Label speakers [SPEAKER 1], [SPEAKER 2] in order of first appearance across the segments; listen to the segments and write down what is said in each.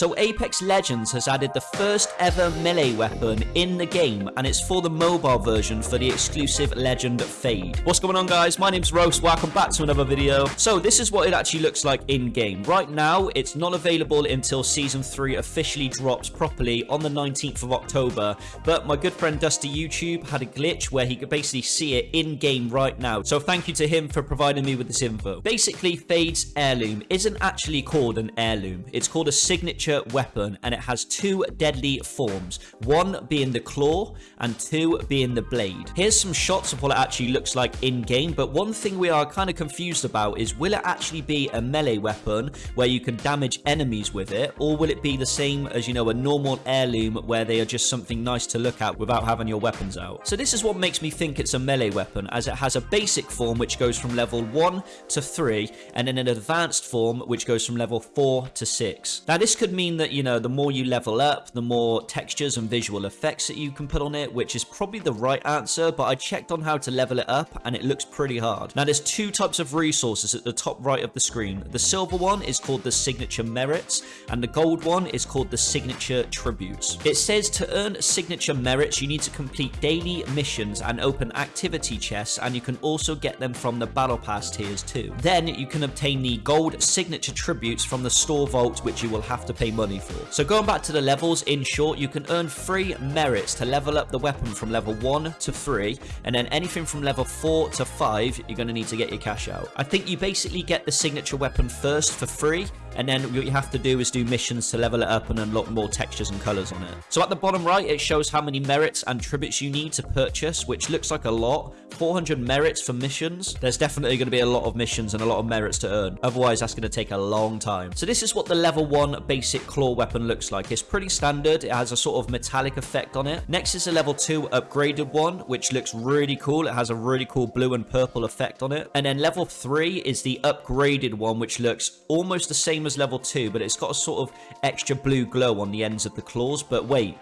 [SPEAKER 1] So Apex Legends has added the first ever melee weapon in the game, and it's for the mobile version for the exclusive Legend Fade. What's going on guys? My name's Roast, welcome back to another video. So this is what it actually looks like in game. Right now, it's not available until Season 3 officially drops properly on the 19th of October, but my good friend Dusty YouTube had a glitch where he could basically see it in game right now. So thank you to him for providing me with this info. Basically, Fade's heirloom isn't actually called an heirloom. It's called a signature weapon and it has two deadly forms. One being the claw and two being the blade. Here's some shots of what it actually looks like in game, but one thing we are kind of confused about is will it actually be a melee weapon where you can damage enemies with it or will it be the same as, you know, a normal heirloom where they are just something nice to look at without having your weapons out. So this is what makes me think it's a melee weapon as it has a basic form which goes from level 1 to 3 and then an advanced form which goes from level 4 to 6. Now this could mean that, you know, the more you level up, the more textures and visual effects that you can put on it, which is probably the right answer, but I checked on how to level it up and it looks pretty hard. Now there's two types of resources at the top right of the screen. The silver one is called the signature merits and the gold one is called the signature tributes. It says to earn signature merits, you need to complete daily missions and open activity chests and you can also get them from the battle pass tiers too. Then you can obtain the gold signature tributes from the store vault which you will have to pay money for. So going back to the levels, in short, you can earn free merits to level up the weapon from level 1 to 3 and then anything from level 4 to 5 you're going to need to get your cash out. I think you basically get the signature weapon first for free and then what you have to do is do missions to level it up and unlock more textures and colors on it. So at the bottom right, it shows how many merits and tributes you need to purchase, which looks like a lot. 400 merits for missions. There's definitely going to be a lot of missions and a lot of merits to earn. Otherwise, that's going to take a long time. So this is what the level 1 basic claw weapon looks like. It's pretty standard. It has a sort of metallic effect on it. Next is a level 2 upgraded one, which looks really cool. It has a really cool blue and purple effect on it. And then level 3 is the upgraded one, which looks almost the same as level 2, but it's got a sort of extra blue glow on the ends of the claws. But wait,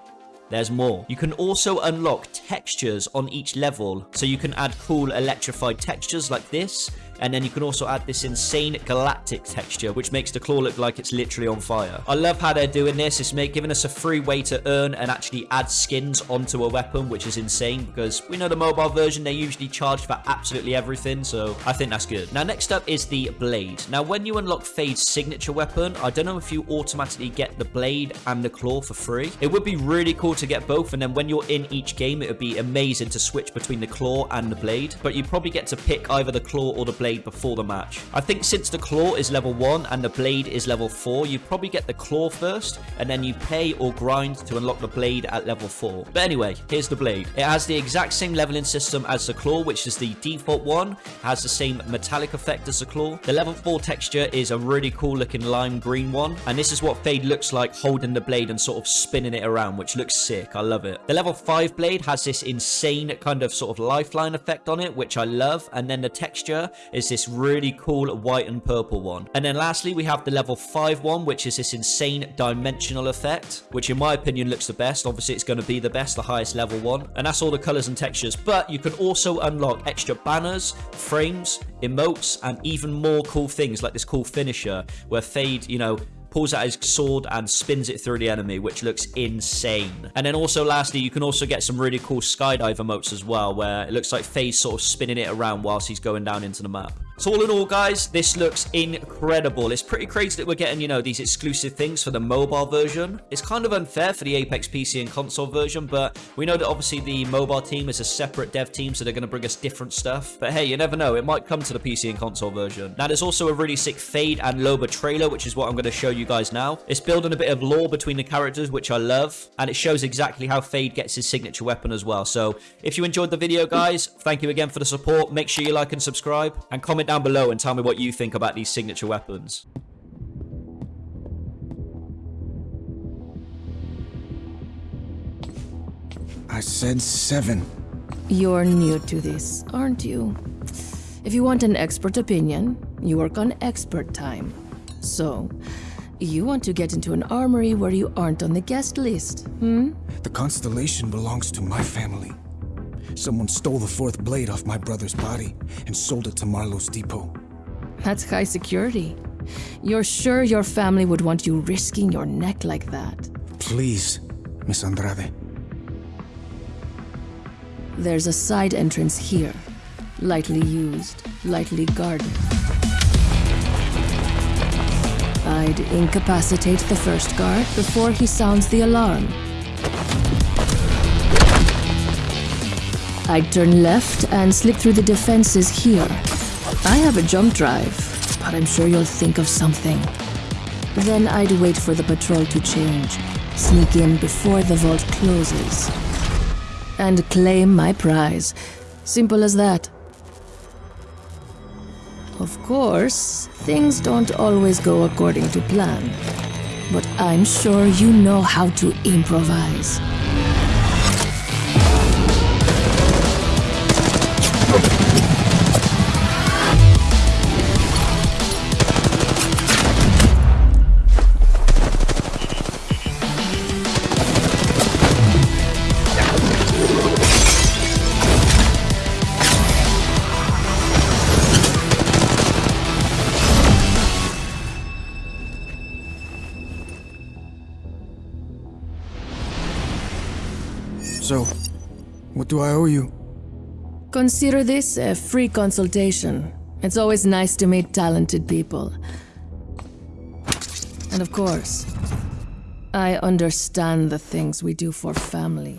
[SPEAKER 1] there's more. You can also unlock textures on each level, so you can add cool electrified textures like this, and then you can also add this insane galactic texture, which makes the claw look like it's literally on fire. I love how they're doing this. It's make, giving us a free way to earn and actually add skins onto a weapon, which is insane because we know the mobile version, they usually charge for absolutely everything, so I think that's good. Now, next up is the blade. Now, when you unlock Fade's signature weapon, I don't know if you automatically get the blade and the claw for free. It would be really cool to get both, and then when you're in each game, it would be amazing to switch between the claw and the blade, but you probably get to pick either the claw or the blade blade before the match. I think since the claw is level 1 and the blade is level 4, you probably get the claw first, and then you pay or grind to unlock the blade at level 4. But anyway, here's the blade. It has the exact same leveling system as the claw, which is the default one, has the same metallic effect as the claw. The level 4 texture is a really cool looking lime green one, and this is what Fade looks like holding the blade and sort of spinning it around, which looks sick. I love it. The level 5 blade has this insane kind of sort of lifeline effect on it, which I love, and then the texture this really cool white and purple one. And then lastly, we have the level 5 one, which is this insane dimensional effect, which in my opinion looks the best. Obviously, it's going to be the best, the highest level one. And that's all the colors and textures. But you can also unlock extra banners, frames, emotes, and even more cool things like this cool finisher where Fade, you know, pulls out his sword and spins it through the enemy, which looks insane. And then also lastly, you can also get some really cool skydive emotes as well, where it looks like Fade's sort of spinning it around whilst he's going down into the map. So all in all, guys, this looks incredible. It's pretty crazy that we're getting, you know, these exclusive things for the mobile version. It's kind of unfair for the Apex PC and console version, but we know that obviously the mobile team is a separate dev team, so they're going to bring us different stuff. But hey, you never know. It might come to the PC and console version. Now, there's also a really sick Fade and Loba trailer, which is what I'm going to show you guys now. It's building a bit of lore between the characters, which I love, and it shows exactly how Fade gets his signature weapon as well. So if you enjoyed the video, guys, thank you again for the support. Make sure you like and subscribe, and comment down below and tell me what you think about these signature weapons.
[SPEAKER 2] I said seven.
[SPEAKER 3] You're new to this, aren't you? If you want an expert opinion, you work on expert time. So, you want to get into an armory where you aren't on the guest list, hmm?
[SPEAKER 2] The Constellation belongs to my family. Someone stole the fourth blade off my brother's body and sold it to Marlowe's depot.
[SPEAKER 3] That's high security. You're sure your family would want you risking your neck like that?
[SPEAKER 2] Please, Miss Andrade.
[SPEAKER 3] There's a side entrance here. Lightly used, lightly guarded. I'd incapacitate the first guard before he sounds the alarm. I'd turn left and slip through the defenses here. I have a jump drive, but I'm sure you'll think of something. Then I'd wait for the patrol to change, sneak in before the vault closes, and claim my prize. Simple as that. Of course, things don't always go according to plan, but I'm sure you know how to improvise.
[SPEAKER 2] So, what do I owe you?
[SPEAKER 3] Consider this a free consultation. It's always nice to meet talented people. And of course, I understand the things we do for family.